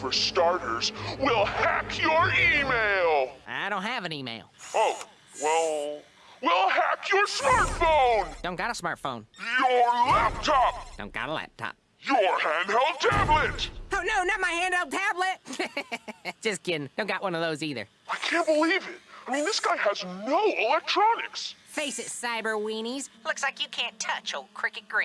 For starters, we'll hack your email. I don't have an email. Oh, well, we'll hack your smartphone, Don't got a smartphone. your laptop, Don't got a laptop. your handheld tablet. Oh, no, not my handheld tablet. Just kidding. Don't got one of those either. I can't believe it. I mean, this guy has no electronics. Face it, cyber weenies. Looks like you can't touch old Cricket Green.